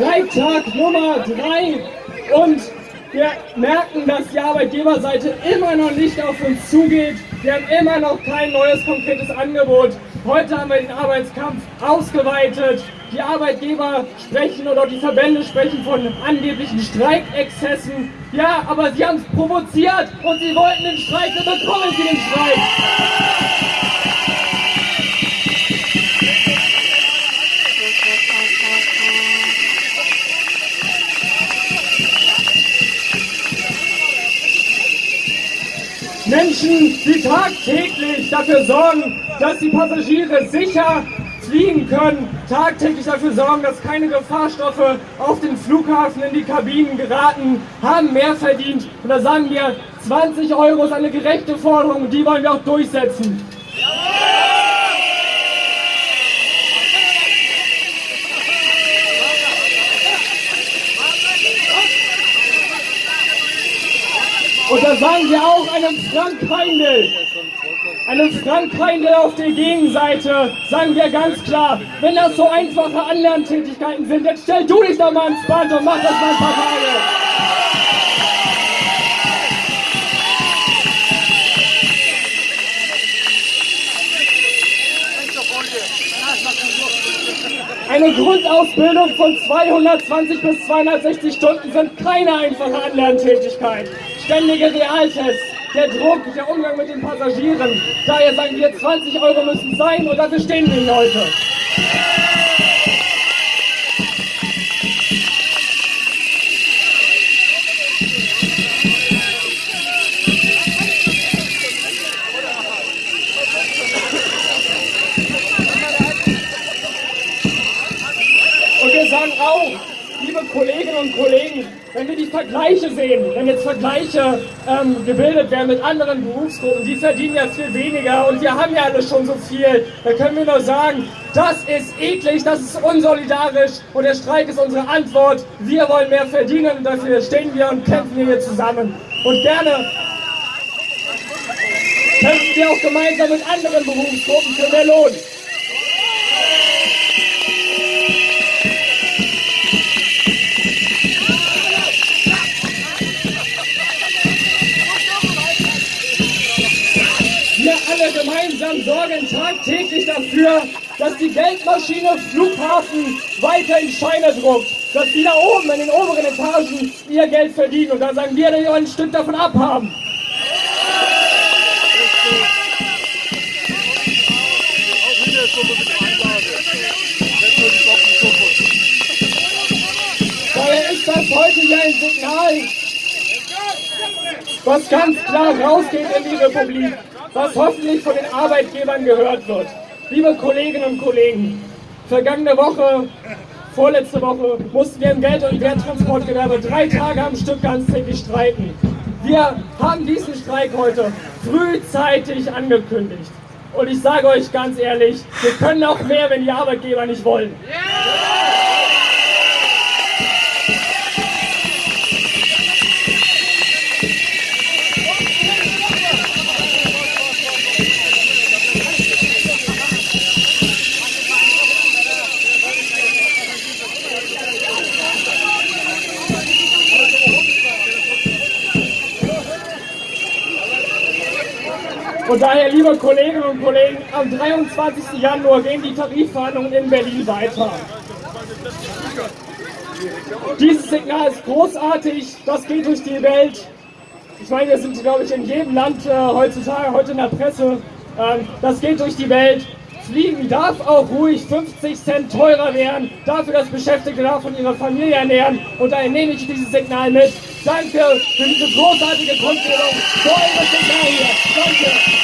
Streiktag Nummer 3 und wir merken, dass die Arbeitgeberseite immer noch nicht auf uns zugeht. Wir haben immer noch kein neues konkretes Angebot. Heute haben wir den Arbeitskampf ausgeweitet. Die Arbeitgeber sprechen oder die Verbände sprechen von angeblichen Streikexzessen. Ja, aber sie haben es provoziert und sie wollten den Streik, dann bekommen sie den Streik. Menschen, die tagtäglich dafür sorgen, dass die Passagiere sicher fliegen können, tagtäglich dafür sorgen, dass keine Gefahrstoffe auf den Flughafen in die Kabinen geraten, haben mehr verdient. Und da sagen wir, 20 Euro ist eine gerechte Forderung und die wollen wir auch durchsetzen. Und da sagen wir auch einem Frank Heindl, einem Frank Heindl auf der Gegenseite, sagen wir ganz klar, wenn das so einfache Anlerntätigkeiten sind, jetzt stell du dich doch mal ins Band und mach das mal ein paar Tage. Eine Grundausbildung von 220 bis 260 Stunden sind keine einfache Anlerntätigkeit. Ständige Realtests, der Druck, der Umgang mit den Passagieren. Daher sagen wir, 20 Euro müssen sein und dafür stehen wir hier heute. Liebe Kolleginnen und Kollegen, wenn wir die Vergleiche sehen, wenn jetzt Vergleiche ähm, gebildet werden mit anderen Berufsgruppen, die verdienen ja viel weniger und wir haben ja alle schon so viel, dann können wir nur sagen, das ist eklig, das ist unsolidarisch und der Streik ist unsere Antwort. Wir wollen mehr verdienen und dafür stehen wir und kämpfen hier zusammen. Und gerne kämpfen wir auch gemeinsam mit anderen Berufsgruppen für mehr Lohn. Gemeinsam sorgen tagtäglich dafür, dass die Geldmaschine Flughafen weiter in Scheine druckt. Dass die da oben in den oberen Etagen ihr Geld verdienen. Und da sagen wir, dass wir ein Stück davon abhaben. Daher ist das heute hier ein Signal, was ganz klar rausgeht in die Republik was hoffentlich von den Arbeitgebern gehört wird. Liebe Kolleginnen und Kollegen, vergangene Woche, vorletzte Woche, mussten wir im Geld- und Werttransportgewerbe drei Tage am Stück ganztägig streiken. Wir haben diesen Streik heute frühzeitig angekündigt. Und ich sage euch ganz ehrlich, wir können auch mehr, wenn die Arbeitgeber nicht wollen. Yeah! Und daher, liebe Kolleginnen und Kollegen, am 23. Januar gehen die Tarifverhandlungen in Berlin weiter. Dieses Signal ist großartig, das geht durch die Welt. Ich meine, wir sind, glaube ich, in jedem Land äh, heutzutage, heute in der Presse. Ähm, das geht durch die Welt. Fliegen darf auch ruhig 50 Cent teurer werden, dafür, dass Beschäftigte davon ihre Familie ernähren. Und daher nehme ich dieses Signal mit. Danke für diese großartige Grundbildung. So Signal hier. Danke.